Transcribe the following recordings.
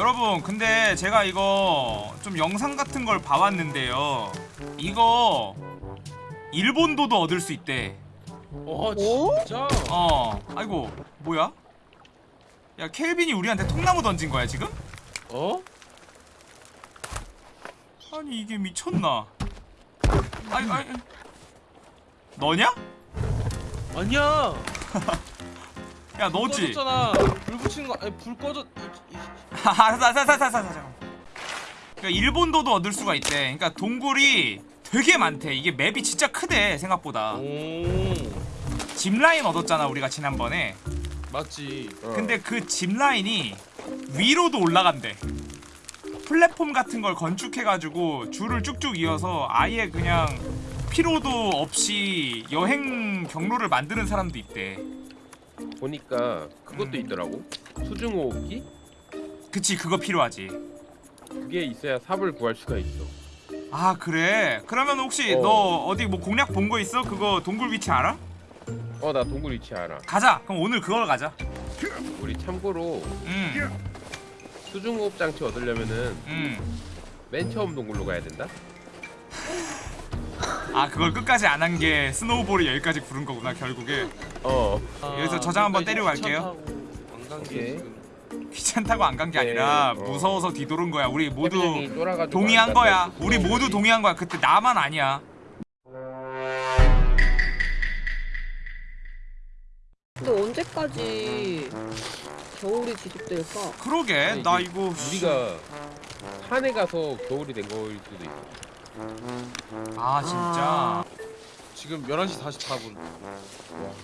여러분 근데 제가 이거 좀 영상 같은 걸 봐왔는데요 이거 일본도도 얻을 수 있대 어 오? 진짜? 어 아이고 뭐야 야 켈빈이 우리한테 통나무 던진 거야 지금? 어? 아니 이게 미쳤나 아니 아니 너냐? 아니야. 야 너지? 불 붙인 거. 아니 불 꺼졌. 알았어 알았어 알았어 알았어 잠깐 그러니까 일본도도 얻을 수가 있대 그러니까 동굴이 되게 많대 이게 맵이 진짜 크대 생각보다 오. 짚라인 얻었잖아 우리가 지난번에 맞지. 어. 근데 그 짚라인이 위로도 올라간대 플랫폼 같은 걸 건축해가지고 줄을 쭉쭉 이어서 아예 그냥 피로도 없이 여행 경로를 만드는 사람도 있대 보니까 그것도 음. 있더라고. 수중호흡기? 그치 그거 필요하지 그게 있어야 삽을 구할 수가 있어. 아 그래? 그러면 혹시 어. 너 어디 뭐 공략 본 거 있어? 그거 동굴 위치 알아? 어, 나 동굴 위치 알아. 가자 그럼 오늘 그걸 가자 우리 참고로 음, 수중호흡 장치 얻으려면은 음. 맨 처음 동굴로 가야 된다. 아 그걸 끝까지 안 한 게 snowball이 여기까지 부른 거구나 결국에 어. 여기서 저장 한번 때리고 갈게요. 오케이. 귀찮다고 안 간게 네, 아니라 어. 무서워서 뒤돌은 거야. 우리 모두 동의한 안 거야. 우리 모두 수중호흡이. 동의한 거야. 그때 나만 아니야. 근데 언제까지 겨울이 지속될까? 그러게. 아니, 나 이거 우리가 산에 가서 겨울이 된 거일 수도 있어. 아 진짜? 지금 11시 44분.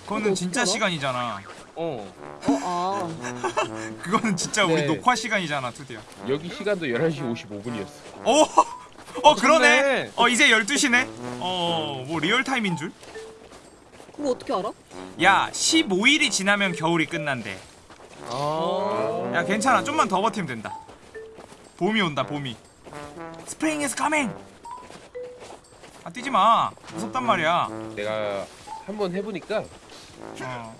그거는 진짜 시간이잖아 어. 어, 아. 그거는 진짜 우리 네. 녹화 시간이잖아 투디야 여기 시간도 11시 55분이었어. 오! 어 그러네 좋네. 어 이제 12시네 어 뭐 리얼타임인 줄? 그거 어떻게 알아? 야 15일이 지나면 겨울이 끝난대 아. 야 괜찮아 좀만 더 버티면 된다 봄이 온다 봄이 spring is coming 아 뛰지 마 무섭단 말이야 내가 한번 해보니까 어.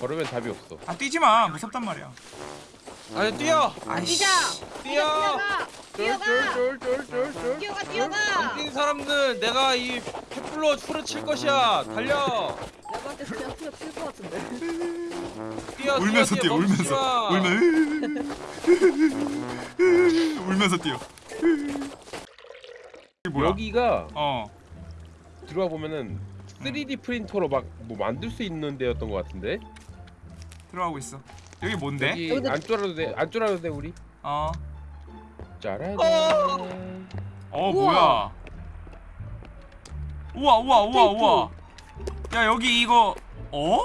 걸으면 답이 없어. 아 뛰지마 무섭단 말이야 아니 뛰어. 아이씨 뛰자! 뛰어. 뛰어가! 쫄쫄쫄쫄쫄쫄. 뛰어가 안 뛰어가! 뛴 사람들 내가 이 횃불로 후려칠 것이야. 달려. 내가 한테 그냥 풀어 칠것 같은데 뛰어. 울면서 뛰어 멈추지 울면서 마. 울면 울면서 뛰어 이게 뭐야 여기가 어 들어와 보면은 3D 프린터로 막 뭐 만들 수 있는 데였던 것 같은데. 들어가고 있어 여기 뭔데? 여기 안 쫄아도 돼. 안 쫄아도 돼 우리. 어 짜란. 어. 어 우와. 뭐야 우와 우와 우와 우와 야 여기 이거 어?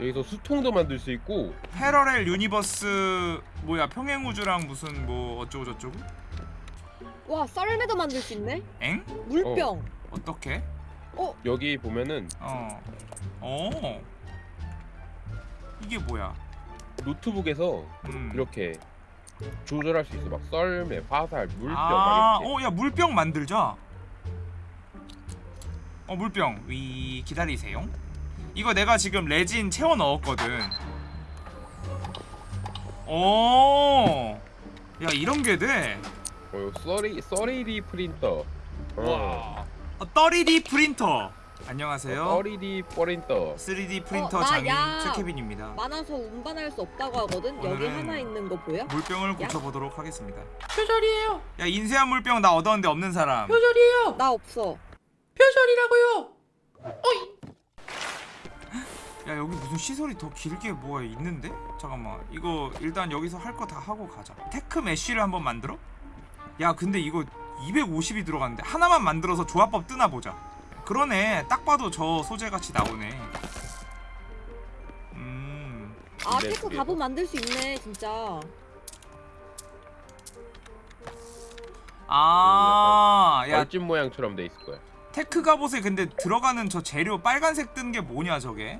여기서 수통도 만들 수 있고 parallel universe 뭐야 평행 우주랑 무슨 뭐 어쩌고 저쩌고? 와 썰매도 만들 수 있네? 엥? 물병 어떻게? 여기 보면은 어. 어. 이게 뭐야? 노트북에서 음. 이렇게 조절할 수 있어. 막 썰매, 화살, 물병 아. 어, 야 물병 만들자. 어, 물병. 위 기다리세요. 이거 내가 지금 레진 채워 넣었거든. 오. 야, 이런 게 돼. 어, 이거 three three D 프린터. 어. 와. 어, 3D 프린터. 안녕하세요. three D 프린터. 3D 프린터 어, 나 장인 야. 최케빈입니다. 많아서 운반할 수 없다고 하거든? 여기 오늘은- 하나 있는 거 보여? 물병을 고쳐보도록 하겠습니다. 표절이에요. 야, 인쇄한 물병 나 얻었는데 없는 사람. 표절이에요. 나 없어 표절이라고요. 야 여기 무슨 시설이 더 길게 뭐가 있는데? 잠깐만 이거 일단 여기서 할 거 다 하고 가자 tech mesh를 한번 만들어? 야 근데 이거 250이 들어갔는데 하나만 만들어서 조합법 뜨나 보자 그러네 딱 봐도 저 소재같이 나오네 음아 네, tech 네. 갑옷 만들 수 있네 진짜 아, 야 벌집 모양처럼 돼 있을 거야. tech 갑옷에 근데 들어가는 저 재료 빨간색 뜬 게 뭐냐 저게?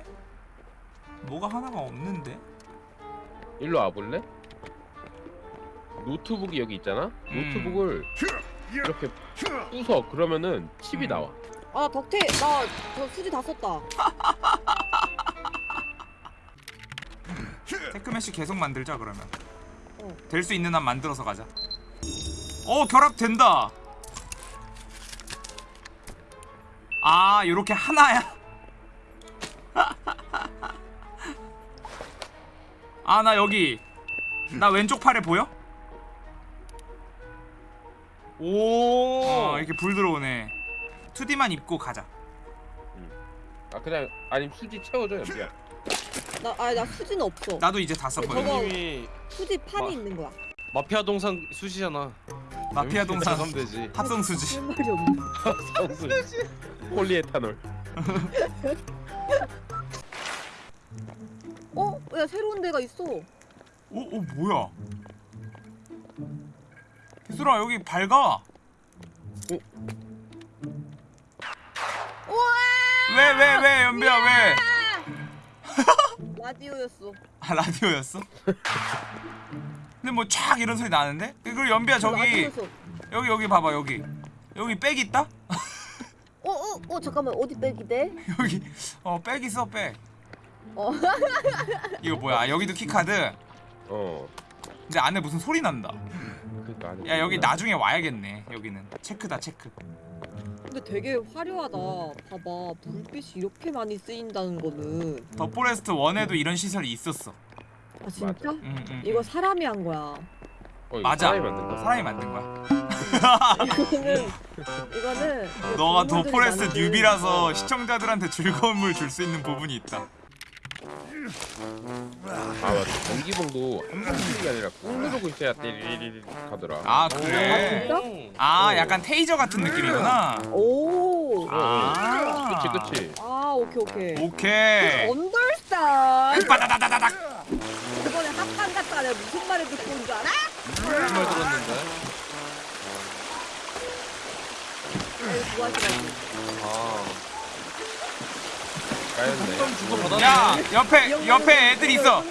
뭐가 하나가 없는데? 일로 와 볼래? 노트북이 여기 있잖아. 음. 노트북을 이렇게 부숴 그러면은 칩이 음. 나와. 아 덕태 나 저 수지 다 썼다. tech mesh 계속 만들자 그러면. 어. 될 수 있는 한 만들어서 가자. 어 결합 된다. 아 요렇게 하나야? 아 나 여기. 나 왼쪽 팔에 보여? 오. 어 이렇게 불 들어오네 2D만 입고 가자 아 그냥 아니 수지 채워줘 연비야. 나, 아니, 나 수지는 없어. 나도 이제 다 썼거든 저거- 님이 수지 판이 마- 있는 거야. 마피아 동상 수시잖아. 마피아 동상 가면 되지. 합성 수지 할 말이 없네. 성수. 폴리에탄올. 어? 야, 새로운 데가 있어. 오, 오 뭐야? 기술아 여기 밝아. 왜 왜 왜 연비야 왜? 라디오였어. 아 라디오였어? 근데 뭐 촥 이런 소리 나는데? 그리고 연비야 저기 라디오였어. 여기 여기 봐봐 여기 여기 백 있다? 어, 어, 어, 잠깐만. 어디 백이 돼? 여기 어백 있어 백. 어. 이거 뭐야? 아, 여기도 key card. 어. 근데 안에 무슨 소리 난다. 그러니까. 야 여기 나중에 와야겠네. 여기는 체크다 체크. 근데 되게 화려하다. 봐봐. 불빛이 이렇게 많이 쓰인다는 거는. The Forest 1에도 이런 시설이 있었어. 아, 진짜? 응, 응. 이거 사람이 한 거야. 어, 맞아. 사람이 만든 거. 사람이 만든 거야. 이거는, 이거는. 이거 너가 The Forest newbie라서 어. 시청자들한테 즐거움을 줄 수 있는 부분이 있다. 아 맞아. 전기봉도 한번 쓰는 게 아니라 꾹 누르고 있어야 띠리리리 하더라. 아 그래? 진짜? 아 약간 테이저 같은 느낌이구나. 오. 아. 그치 그치. 아, 오케이, 오케이. 오케이. 언더스탄. 빠다다다다닥. 이번에 합판 갔다 내가 무슨 말을 듣고 온 줄 알아? 무슨 말 들었는데? 이거 좋아하시라고. 아. 까였네. 야 옆에 옆에 애들 있어.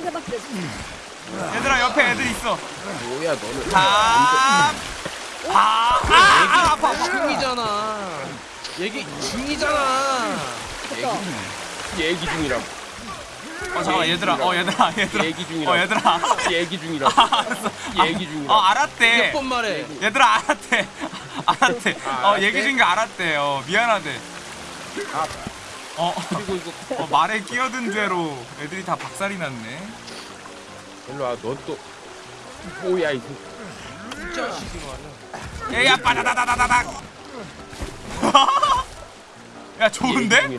얘들아 옆에 애들 있어. 뭐야 너는. 아. 아. 아. 아 아파. 중이잖아. 얘기 중이잖아. 없어. 얘기 중이라. 어 잠깐 얘들아. 어 얘들아 얘들아. 얘기 중이라. 어 얘들아. 얘기 중이라. 얘기 어 중이라. 알았대. 몇번 말해. 얘들아 알았대. 알았대. 아, 어 알았대? 얘기 중인 거 알았대. 어 미안하대. 아 어. 그리고 이거 어, 말에 끼어든 죄로 애들이 다 박살이 났네. 일로 와. 넌또 뭐야 이거. 이 자식이 말이야. 야야 빠다다다다닥. 야 좋은데?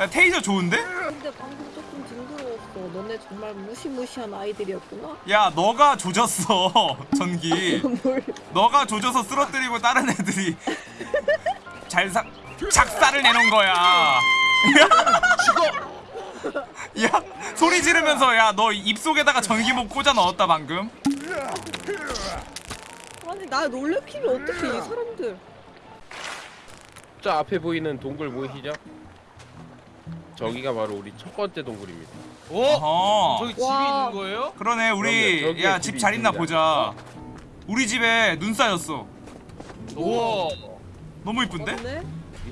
야 테이저 좋은데? 근데 방금 조금 징그러웠어. 너네 정말 무시무시한 아이들이었구나. 야 너가 조졌어 전기. 뭘? 너가 조져서 쓰러뜨리고 다른 애들이 잘사 작사를 내놓은 거야. 죽어. 야 소리 지르면서 야 너 입속에다가 전기목 꽂아 넣었다 방금. 아니 나 놀래키면 어떡해 이 사람들. 저 앞에 보이는 동굴 보이시죠? 저기가 바로 우리 첫 번째 동굴입니다. 오. 어허. 저기 집이 와. 있는 거예요? 그러네 그럼요, 우리 저기에 야 집이 집잘 있나 있습니다. 보자. 우리 집에 눈 쌓였어. 우와. 너무 이쁜데? 맞네?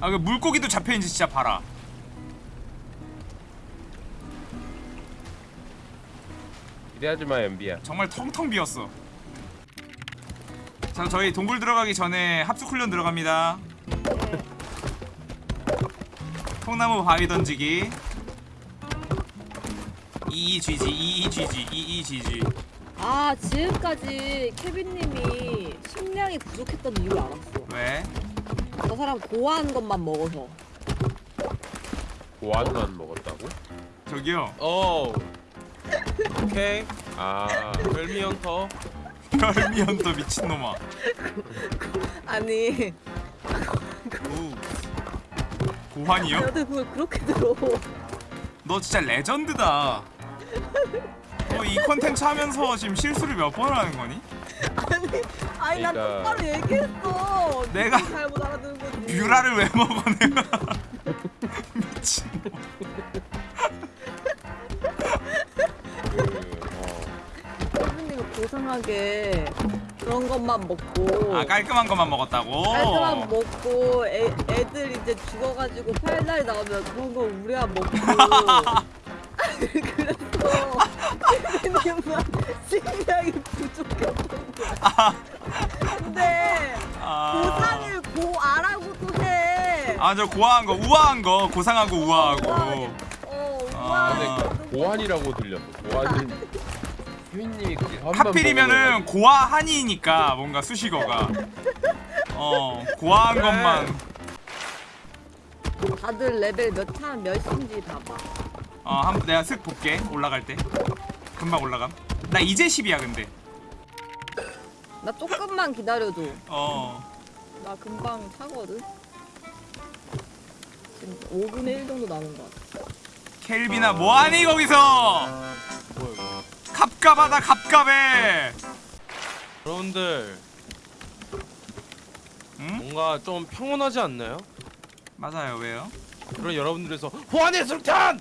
아그 물고기도 잡혀 있는지 진짜 봐라. 기대하지 마 연비야. 정말 텅텅 비었어. 자 저희 동굴 들어가기 전에 합숙 훈련 들어갑니다. 통나무 바위 던지기. EEGG EEGG EEGG. 아 지금까지 케빈님이 식량이 부족했던 이유를 알았어. 왜? 저 사람 고아한 것만 먹어서. 고안만 먹었다고? 저기요. 어. 오케이. 아 별미 헌터. 별미언더 미친놈아. 아니 오. 고환이요? 여태 그걸 그렇게 들어. 너 진짜 레전드다. 너 이 컨텐츠 하면서 지금 실수를 몇 번 하는 거니? 아니 난 그러니까- 똑바로 얘기했어. 내가 잘못 알아듣는 거지. 뷰라를 왜 먹어 내가? 미친놈. 고상하게 그런 것만 먹고. 아 깔끔한 것만 먹었다고? 깔끔한 먹고 애, 애들 이제 죽어가지고 팔날 나오면 그런 거 우리야 먹고 그래서 선생님만 식량이 부족했던 거야. 근데 아, 고상을 고아라고 또 해. 아, 저 고아한 거, 우아한 거, 고상하고 우아하고. 어, 아. 우아해. 근데 고환이라고 들렸어. 고환은 휘민님이 하필이면은 고아 한이니까 뭔가 수식어가. 어, 고아한 것만. 다들 레벨 몇차 몇인지 봐봐. 어, 한 내가 슥 볼게. 올라갈 때. 금방 올라감. 나 이제 10이야, 근데. 나 조금만 기다려줘. 어. 나 금방 차거든. 지금 5분의 1 정도 남은 것 같아. 켈비나 뭐하니 거기서? 갑갑하다 갑갑해. 여러분들 응? 뭔가 좀 평온하지 않나요? 맞아요. 왜요? 그런 여러분들에서 호환의 술탄!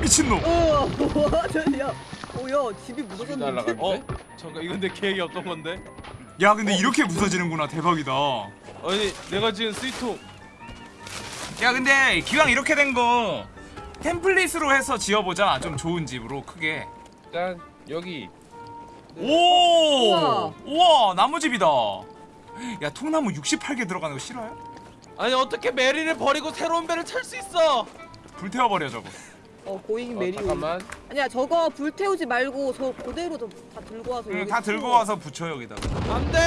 미친놈. 어, 뭐하냐? 오야 집이 집이 무너졌는데? 어? 잠깐 이건 내 계획이 없던 건데? 야, 근데 이렇게 부서지는구나. 대박이다. 아니 내가 지은 스위통 야, 근데 기왕 이렇게 된거 템플릿으로 해서 지어보자. 좀 좋은 집으로 크게. 짠 여기 오! 우와. 우와, 나무집이다. 야, 통나무 68개 들어가는 거 싫어요? 아니 어떻게 메리를 버리고 새로운 배를 탈수 있어? 불태워버려 저거. 어 고잉 어, 메리. 잠깐만 아니야 저거 불 태우지 말고 저 그대로 좀다 들고 와서 응, 다 들고. 와서 붙여 여기다가. 안돼!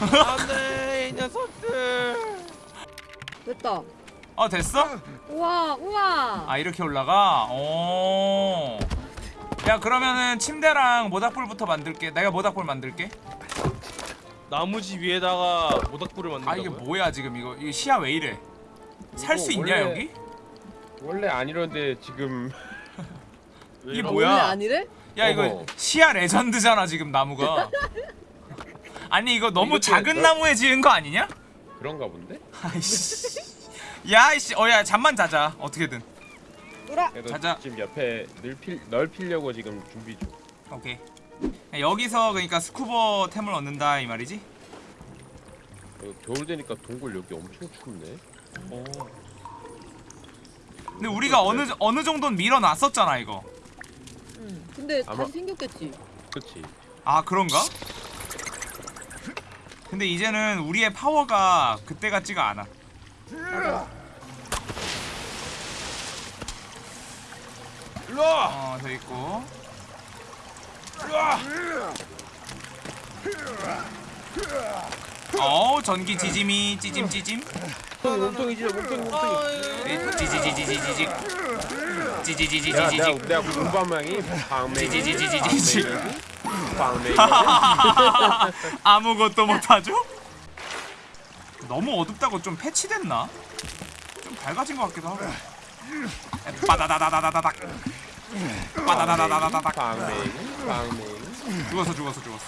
안돼 이 녀석들 됐다. 어, 됐어? 우와 우와. 아 이렇게 올라가? 오. 야 그러면은 침대랑 모닥불부터 만들게. 내가 모닥불 만들게. 나무집 위에다가 모닥불을 아 만든다고요? 이게 뭐야 지금 이거 이거 시야 왜 이래? 살 수 있냐 원래- 여기? 원래 안 이러는데 지금 왜 이게? 뭐야? 원래 아니래? 야 이거 어허. 시야 레전드잖아 지금 나무가. 아니 이거 너무 이것도 작은 너- 나무에 지은 거 아니냐? 그런가 본데? 아이씨. 야이씨 어야 잠만 자자 어떻게든. 돌아. 자자. 지금 옆에 넓힐, 넓히려고 지금 준비 중 오케이. 여기서 그러니까 스쿠버 템을 얻는다 이 말이지? 어, 겨울 되니까 동굴 여기 엄청 춥네 근데 우리가 어느 어느 정도는 밀어놨었잖아 이거. 응. 근데 아마- 다시 생겼겠지. 그치 아 그런가? 근데 이제는 우리의 파워가 그때 같지가 않아. 일로 와! 어, 저 있고. 어, 전기 지짐이 찌짐 찌짐. 몸통이지 몸통이 몸통이 찌지지지지지직. 야 내가 찌지지 지지지직. 내가 공부함량이 방맹이 지지지지지지. 방맹이 아무것도 못하죠? 너무 어둡다고 좀 패치됐나? 좀 밝아진 것 같기도 하고. 빠다다다다다닥. 빠다다다다다닥. 죽었어 죽었어 죽었어.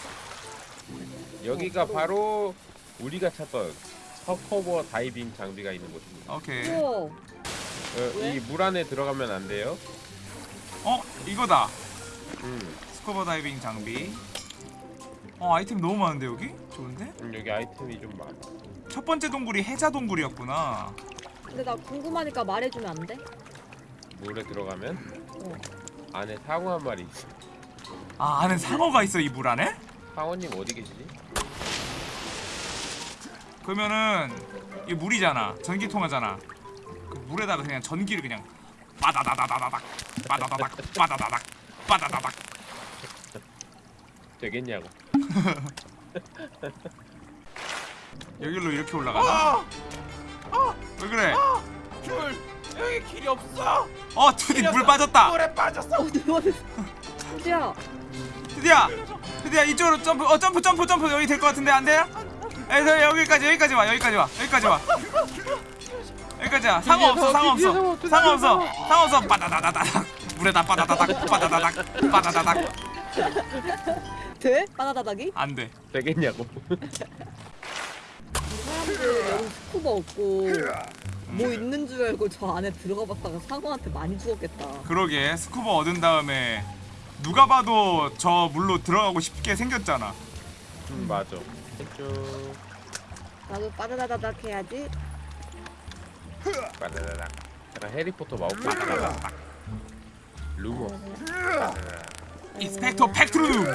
여기가 바로 우리가 찾던 서커버 다이빙 장비가 있는 곳입니다 오케이. 우와. 이물 안에 들어가면 안 돼요 어 이거다. 음, 스쿠버 다이빙 장비. 어 아이템 너무 많은데 여기? 좋은데? 음, 여기 아이템이 좀 많아 첫 번째 동굴이 해자 동굴이었구나. 근데 나 궁금하니까 말해주면 안 돼? 물에 들어가면 어. 안에 상어 한 마리 있어 아 안에 상어가 있어 이 물 안에? 상어님 어디 계시지? 그러면은 이 물이잖아. 전기 통하잖아. 그 물에다가 그냥 전기를 그냥 빠다다다다다닥 빠다다닥 빠다다닥 빠다다닥. 되겠냐고 여기로 이렇게 올라가나? 왜 그래? 줄! 여기 길이 없어! 어 투디 물 빠졌다. 물에 빠졌어! 어. 수지야. 드디야 드디야 이쪽으로 점프 어 점프 점프 점프 여기 될 것 같은데 안 돼요? 에서 여기까지 여기까지 와 여기까지 와 여기까지 와 여기까지 와 상어 없어 상어 없어 상어 없어 상어 없어 빠다다다닥 물에다 빠다다닥 빠다다닥 빠다다닥 돼? 바나다닥이? 안돼 되겠냐고 스쿠버 없고 뭐 있는 줄 알고 저 안에 들어가 봤다가 상어한테 많이 죽었겠다. 그러게 스쿠버 얻은 다음에 누가 봐도 저 물로 들어가고 싶게 생겼잖아. 음 맞아. 쭉 나도 바다다닥 해야지. 바나나나 약간 해리포터 마법 바나나나 루머. 인스펙터 팩트룸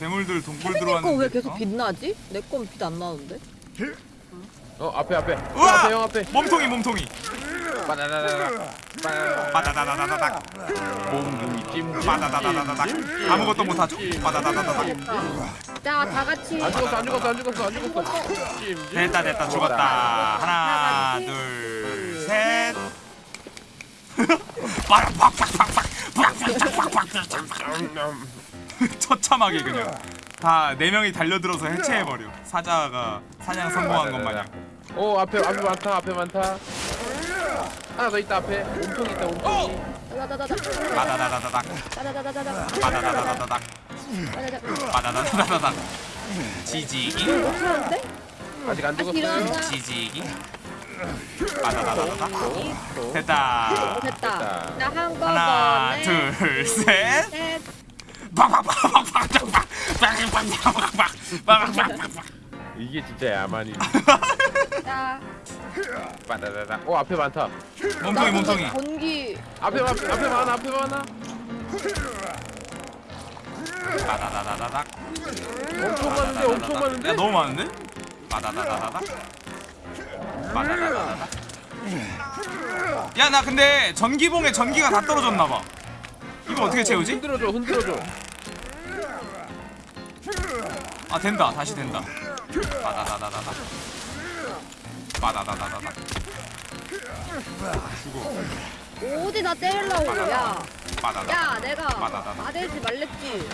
괴물들 동굴 들어왔는데 왜 계속 빛나지? 어? 내건 빛 안 나는데? 어 앞에 앞에 우와! 앞에 형 앞에. 몸통이 몸통이. 빠다다다다. 빠다다다. 빠다다다다닥 몸이 찜찜. 빠다다다다닥. 아무것도 못하죠. 빠다다다다닥. 자, 다 같이. 안 죽었어 안 죽었어 안 죽었어 안 죽었어. 찜찜. 됐다 됐다 죽었다. 하나 둘 셋. 빠라 팍팍팍팍 팍팍팍팍팍 팍팍. 처참하게 그냥 다 네 명이 달려들어서 해체해버려 사자가 사냥 성공한 것 마냥 어 앞에 앞에 많다 앞에 많다. 하나 더 있다 앞에. 몸통 있다. 다다다다. 바다다다다닥. 바다다다다닥 다다다. 바다다다다닥 지지기? 아직 안 죽었어요. 일어났다. 지지기 바다다다다닥 또. 됐다 어, 됐다. 하나 둘셋 셋. 이게 진짜 야만이. 자. 바다다다. 어 앞에 많다. 몸통이 몸통이 전기. 앞에 많 앞에 많아 앞에 많아. 바다다다다닥 엄청 많은데 엄청 야 많은데. 너무 많은데? 바다다다다닥 바다다다다닥 야나 근데 전기봉에 전기가 다 떨어졌나 봐 이거 어떻게 채우지? 흔들어줘 흔들어줘. 아 된다 다시 된다 바다다다다닥 바다다다다닥 죽어 어디 나 때리려고. 야. 바다다 야, 내가 맞아다. 아대지 말랬지.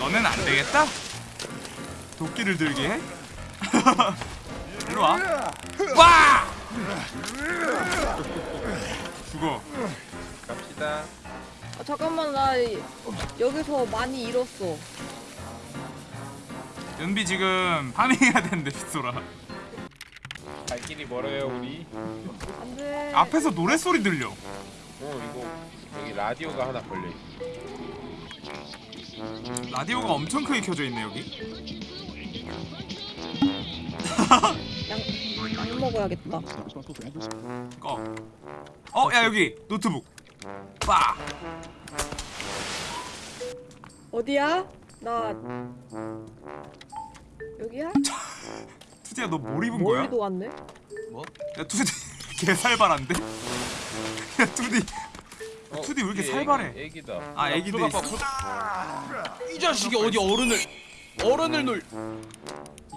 너는 안 되겠다? 도끼를 들게 해? 일로 와. 와! 죽어. 갑시다. 아, 잠깐만 나 이- 여기서 많이 잃었어. 연비 지금 파밍해야 되는데 빗소라. 갈 길이 멀어요 우리. 안돼. 앞에서 노래 소리 들려. 어 이거 여기 라디오가 하나 걸려. 라디오가 엄청 크게 켜져 있네 여기. 약 먹어야겠다. 꺼. 어, 야 여기 노트북. 빠. 어디야? 나 여기야? 투디야 너 뭘 입은 거야? 멀리도 왔네. 야 투디 개 살벌한데? 야 투디. 어, 투디 왜 이렇게? 애기, 애기다. 아 애기들 있어. 이 자식이 어디 어른을 어른을 놀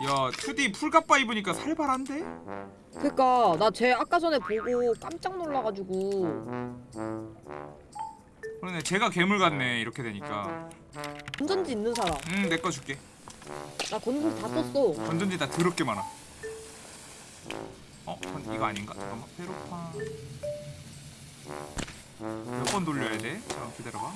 야 투디 풀갑바 입으니까 살벌한데? 그니까 나 쟤 아까 전에 보고 깜짝 놀라가지고 그러네 제가 괴물 같네 이렇게 되니까. 건전지 있는 사람. 음 내 거 줄게. 나 건전지 다 썼어. 건전지 다 더럽게 많아. 어? 건- 이거 아닌가? 잠깐만 페로파 몇 번 돌려야 돼? 잠깐 기다려봐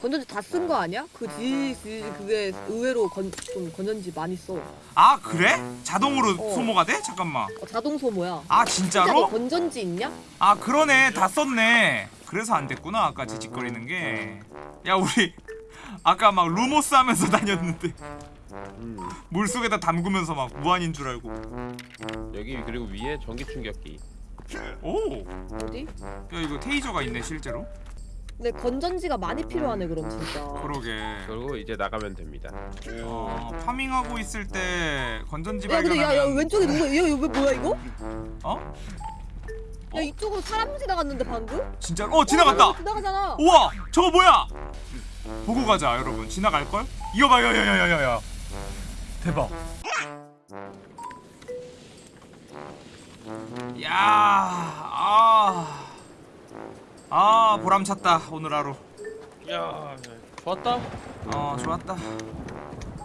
건전지 다 쓴 거 아니야? 그 지지 그게 의외로 건, 좀 건전지 많이 써. 아 그래? 자동으로 어. 소모가 돼? 잠깐만 어, 자동 소모야. 아 진짜 너 진짜로? 건전지 있냐? 아 그러네 다 썼네 그래서 안 됐구나 아까 지직거리는 게 야 우리 아까 막 루모스 하면서 다녔는데 음. 물속에다 담그면서 막 무한인 줄 알고 여기 그리고 위에 전기 충격기. 오! 어디? 야 이거 테이저가 있네 실제로 근데 건전지가 많이 필요하네 그럼 진짜. 그러게 그리고 이제 나가면 됩니다. 어, farming하고 있을 때 건전지 야 근데 발견하면 야야 왼쪽에 누가 야 이거 뭐야 이거? 어? 야 이쪽으로 사람 지나갔는데 방금? 진짜 어 지나갔다 어, 지나가잖아. 우와 저거 뭐야 보고 가자 여러분 지나갈 걸? 이거 봐 야야야야야야 대박 야 아 아 보람찼다 오늘 하루 야 좋았다 어 좋았다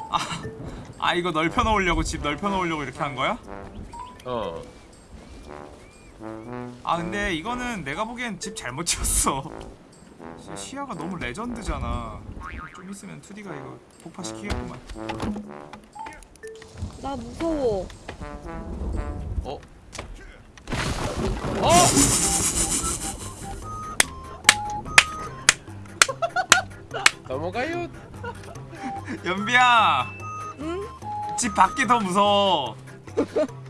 아, 아 이거 넓혀 놓으려고 집 넓혀 놓으려고 이렇게 한 거야? 어. 아 근데 이거는 내가 보기엔 집 잘못 지었어 시야가 너무 레전드잖아 좀 있으면 2D가 이거 폭파시키겠구만 나 무서워. 어? 넘어가요. 연비야 응? 집 밖이 더 무서워